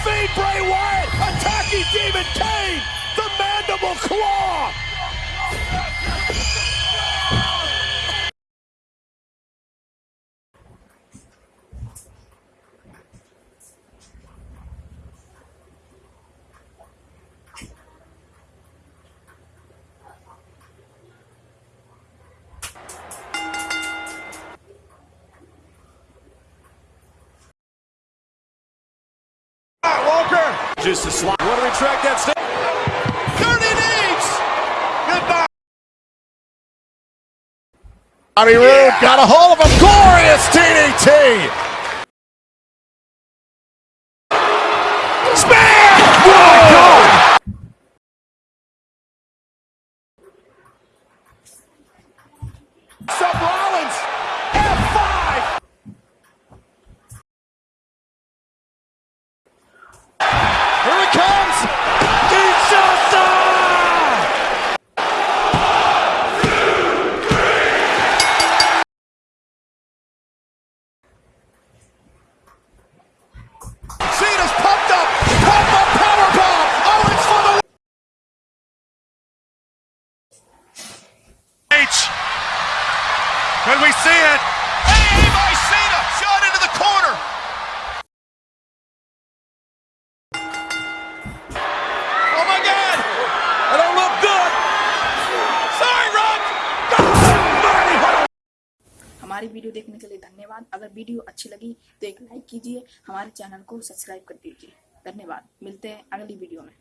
Speed Bray Wyatt attacking Demon Kane. The Mandible Claw. Just a. Want to retract that step. 30 knees. Goodbye. Bobby Roode got a hold of him. Glorious DDT. Can we see it? Hey, by Cena! Shot into the corner! Oh my God! I don't look good! Sorry, Rock! हमारी video देखने के लिए धन्यवाद अगर video अच्छी लगी तो एक लाइक कीजिए हमारे चैनल को सब्सक्राइब कर दीजिए धन्यवाद मिलते हैं अगली वीडियो में